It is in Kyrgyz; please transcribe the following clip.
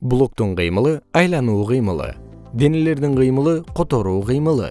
блоктун кыймылы айлануу кыймылы. Денелердин кыймылы которуу кыймылы.